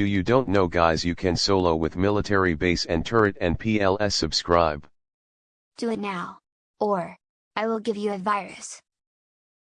Do you don't know guys you can solo with military base and turret and PLS subscribe. Do it now. Or, I will give you a virus.